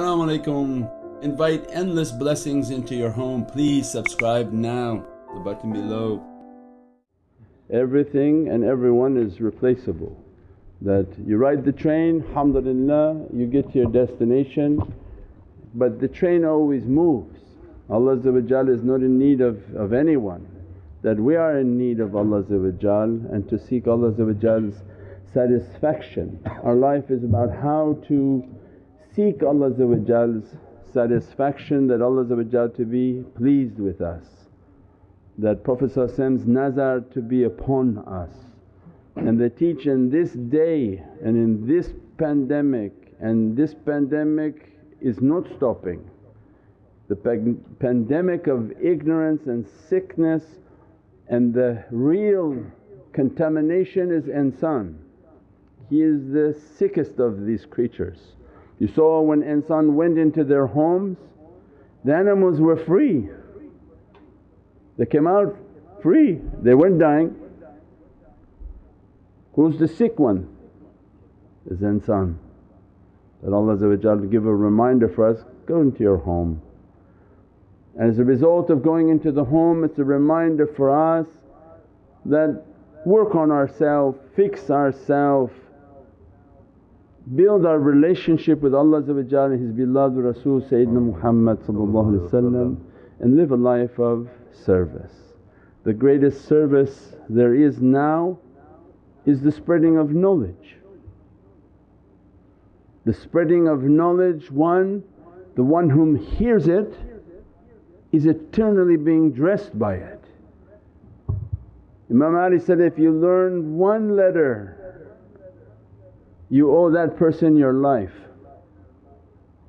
ایورینگ and every one is replaceable that you ride the train الحمد للہ you get your destination but the train always moves Allah زبد جال is not in need of any one that we are in need of Allah زبد جال and to seek Allah جال satisfaction life is about how to seek الز satisfaction that Allah pleased with us that professor teach in this day this pandemic and this pandemic is not stopping the pandemic of ignorance and sickness and the real contamination is انسان he is the sickest of these creatures you so one انسان one in two دومز then a مز و free they came or free they one dines the sick ونسان فریس you homes of going home remind فریس then work on a self fix our self be our our relationship with Allah صاحبی اللہ رسول محمد صلی اللہ علیہ وسلم the greatest service there is now is the spreading of knowledge the spreading of knowledge one home here is eternally being dress by self you learn one leader you او that person your life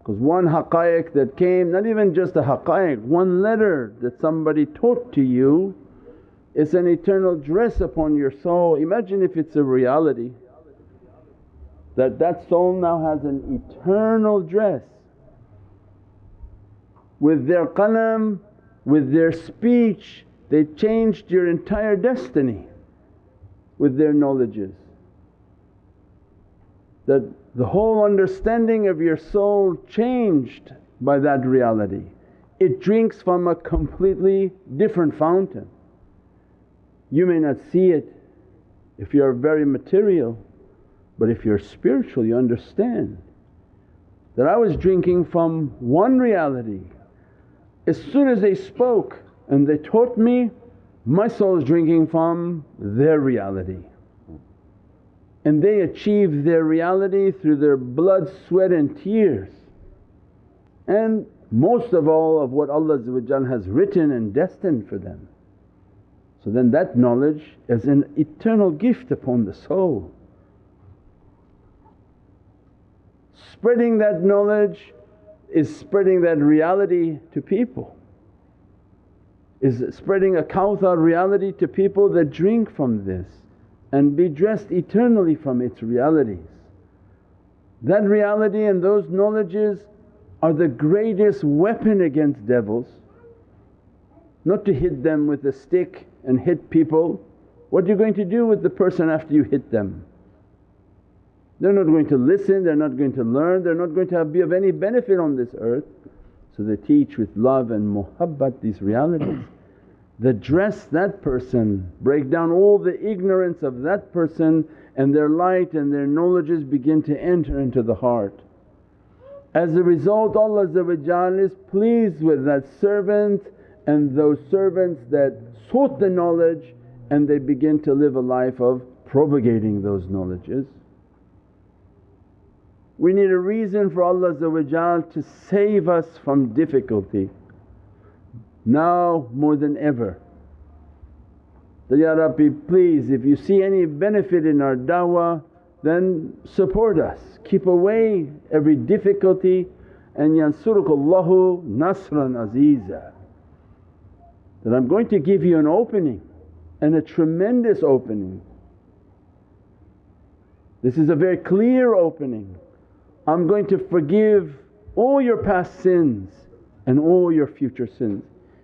because one حکائق that came not even just the حقائیک one لیرر that some بڑی thought to you at an eternal dress upon your so imagine reality done now has an eternal dress with their کلم with their speech they change your entire destiny with their knowledge is that the whole understanding of your soul changed by that reality. It drinks from a completely different fountain. You may not see it if you're very material, but if you're spiritual you understand that I was drinking from one reality. As soon as they spoke and they taught me, my soul is drinking from their reality and they achieve their reality through their blood, sweat and tears. And most of all of what Allah has written and destined for them. So then that knowledge is an eternal gift upon the soul. Spreading that knowledge is spreading that reality to people, is spreading a Kawthar reality to people that drink from this and be dressed eternally from its realities. That reality and those knowledges are the greatest weapon against devils. Not to hit them with a stick and hit people. What are you going to do with the person after you hit them? They're not going to listen, they're not going to learn, they're not going to be of any benefit on this earth. So they teach with love and muhabbat these realities. The this درسن break down all the ignorance of that person and their light and their knowledge is begin to enter into the heart as a result all اجال is pleased with that servants and this servants that sought the knowledge and they begin to live a life of those knowledge is one are a reason for all زب ا جال to save is from difficulty now more than ever. That, Ya Rabbi, please, if you see any benefit in our da'wah, then support us, keep away every difficulty, and yansurukallahu nasran azeeza. That I'm going to give you an opening, and a tremendous opening. This is a very clear opening. I'm going to forgive all your past sins and all your future sins.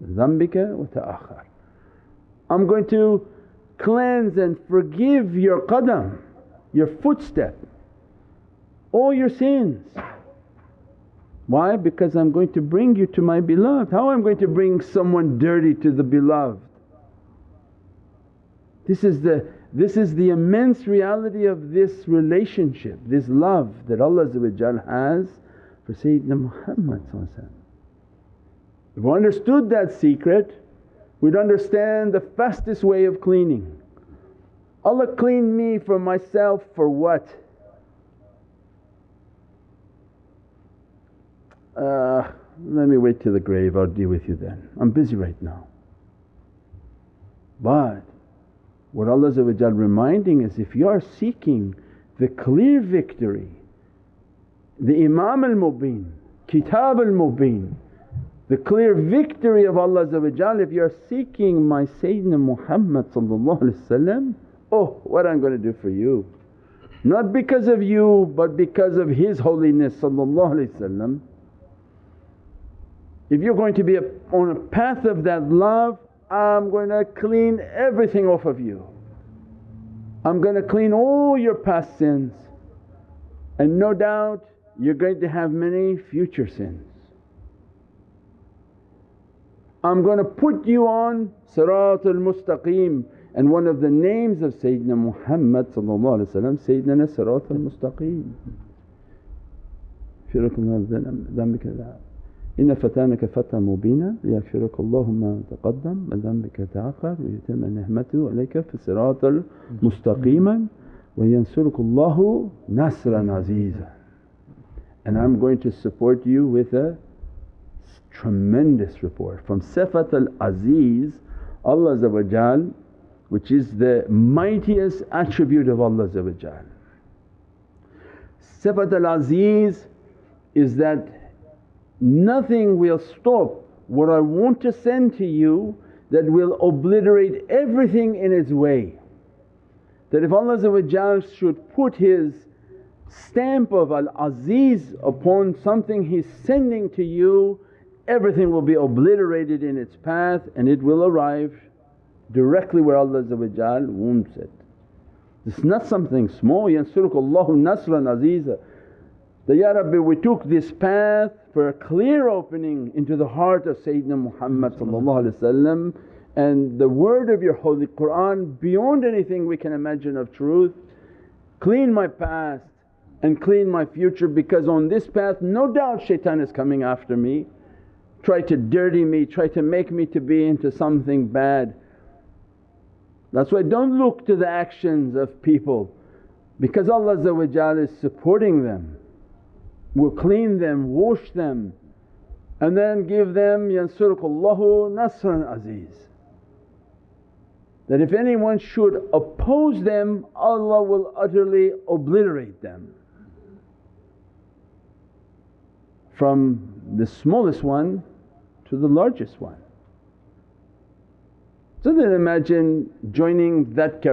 لمبا آخار I'm going to cleanse and پر give your قدم your feet step oh you sins why because I'm going to bring you to my blue how am going to bring some one dry to the blue this is this is the means reality of this relationship this love the rules one has Muhammad what understand that secret we understand the best way of cleaning clean me from my self for what you then am پیز right now but what all wait are minding you are seeking the clear victory the امامل موبین کتابل موبین clear victory سنگ my Muhammad صلی اللہ علیہ وسلم اوہر differ you not because of you but because of his holiness صلی اللہ علیہ وسلم if you going to be a of دف I'm going eleven every thing of if you am going clean او you past sins and no doubt you going to he future sins I'm gonna put you on Siratul Mustaqeem and one of the names of Sayyidina Muhammad Sayyidina Siratul Mustaqeem. إن فتانك فتى مبينا ليغفرك اللهم ما تقدم من ذنبك تأخر ويتم نعمته عليك في صراط مستقيما وينصرك الله نصرا عزيزا. And I'm going to support you with a from سفت العزیز اللہ جان وچ از دا مائٹ ایچ آف اللہ زبرجال صفت العزیز is that nothing will stop what I want send to you that will obliterate everything in its way Allah ذہجال should put his stamp of العزیز upon something his sending to you everything ریڈیڈ in its path and ڈیریز نٹ some thing opening of سعید محمد صلی اللہ علیہ وسلم and the word of your Quran beyond anything we can imagine او truth clean my past and clean my future because on this path no doubt شیتان is coming after me ڈر me try to make me to to something بیڈشن of people because Allah them clean them wash them then give them یا سیكھ لہر عزیز from the small largest vying that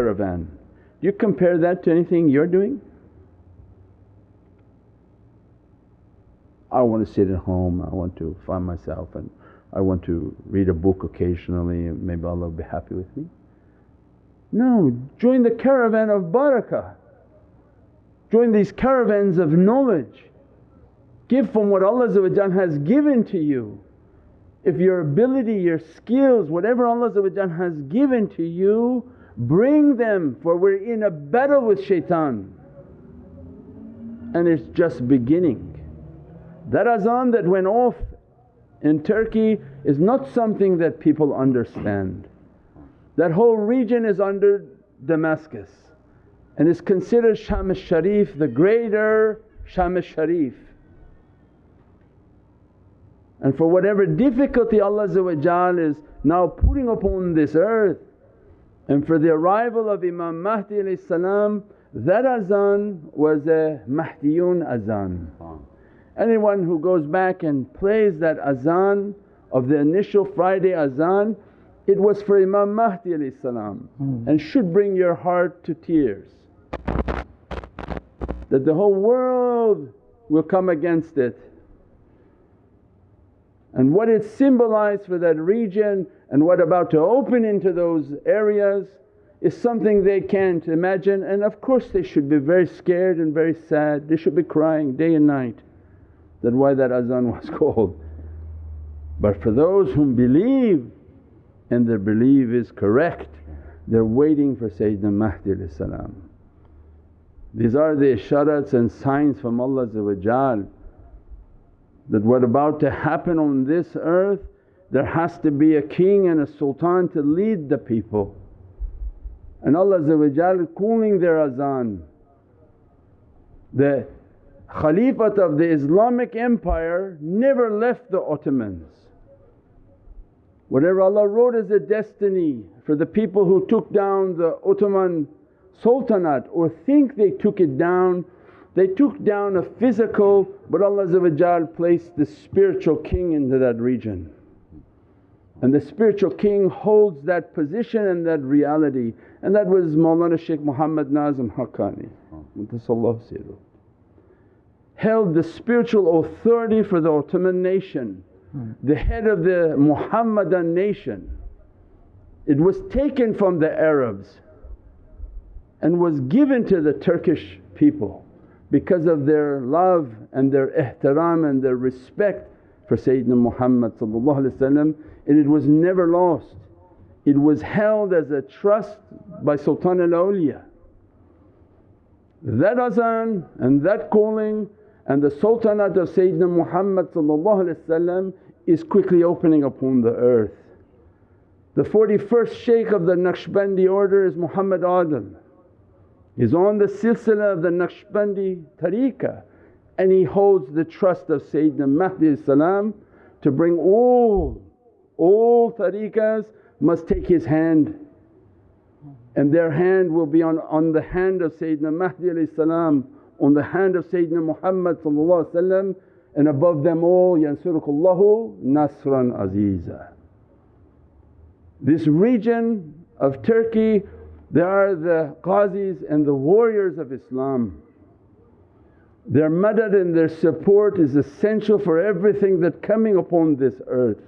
dating you owing you wed a بارکاج you if you are bloody your skills whatever has given to you bring them for where in شیٹن and it just beginning there is on that when of in Turkey is not something that people understand the whole region is under the میسکس and is consider شاہد شریف the greater شامد شریف and for what every difficulty Allah pouring upon this earth and for درائیل of ایما مہتی علیہ السلام دیٹ اذان واز اے محتی یون اذان any one who goes back and please that اذان آف دا نیسٹ فرائیڈے اذان اٹ واز فور ایما مہتی علیہ السلام and should bring your hard to ٹیرس the who come against the and what is symbolise what region and what about opinion to those areas is something they can imagine and of course they should be very scare and very sad they should be crying day and night there is one was call but for those whom believe and there believe is correct there wearing for سعید الحمد اللہ سلام these are the شرط and science for ملز اب جان خلیپت Islamic empire never left road a destiny for the public took token phase please انٹ ریجنچ کنگ ہلس دزیشنٹیز مولانا شیخ محمد ناظم حکانی اسپیریچول افسر فور داٹمنشن دا ہیڈ آف دا محمد nations taken from the Arabs and was given to the Turkish people because of their love and their احترام اینڈ دیر ریسپیکٹ فر سید ن محمد علیہ السلام was never lost it was held as a trust by سوتھانا اولیا دن and that کونگ اینڈ دا سوتھانا در سعید نا محمد علیہ السلام اس کلیپنگ upon the earth the for the first شیخ آف دا نکش بین دی آرڈر از محمد عادل is on the silsila of the Naqshbandi tariqah and he holds the trust of Sayyidina Mahdi to bring all, all tariqahs must take his hand and their hand will be on, on the hand of Sayyidina Mahdi on the hand of Sayyidina Muhammad and above them all Yansurukullahu Nasran Aziza. This region of Turkey there are the causes and the wars of اسلام their mother and their support us for everything دمنگ اپس earth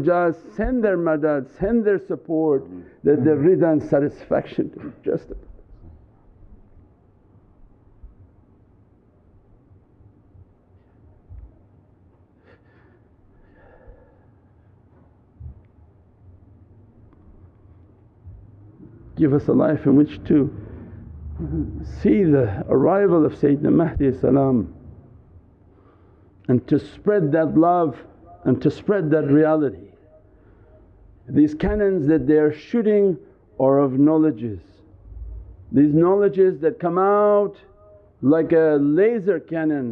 just their mother seen their supports لائفلام to spread that love and to spread that realities they are shooting our laser cannon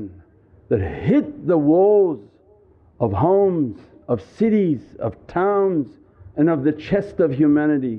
the was of homes of series of terms and of the chest of humanity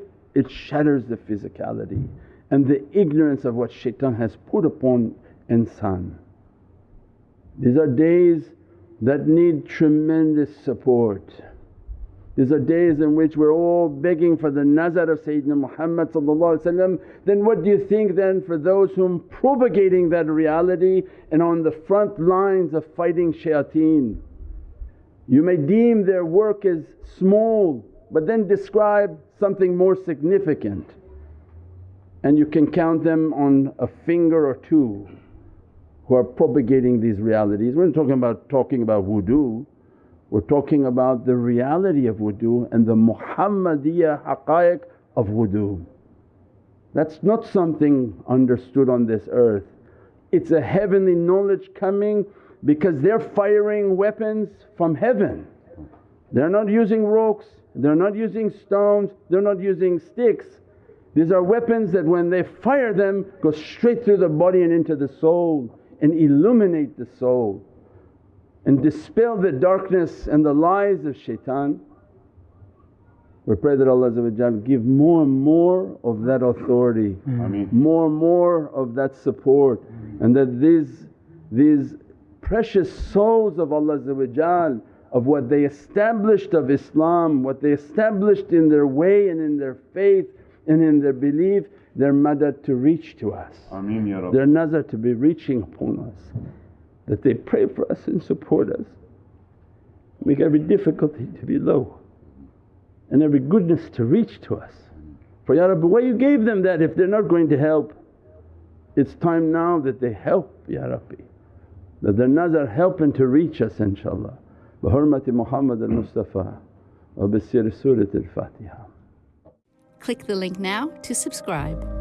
it شا فیلری and the ignorance of what sheeting has put upon انسان these are days that need shine the support these are days where you may deem their work is small but then describe something more significant and you can come on a finger or two ہوگی these realities talking about we do we're talking about the reality of one the Muhammadi یا حقائق of what's not something understood on this earth it's a high knowledge coming because there firing weapons from heaven there not using rocks بینڈ illuminate dispel darkness more مورش سوز اللہ اب what they established اب اسلام what they established in way این این there faith این این there belief there mother to reach to us there نظر to be reaching difficulty to be love and ار be goodness to reach through us ویو give them that if they're not going to helps now that they help their نظر help and to reach us ان شاء اللہ بحرمة محمد المصطفى وبسير سورة الفاتحة Click the link now to subscribe.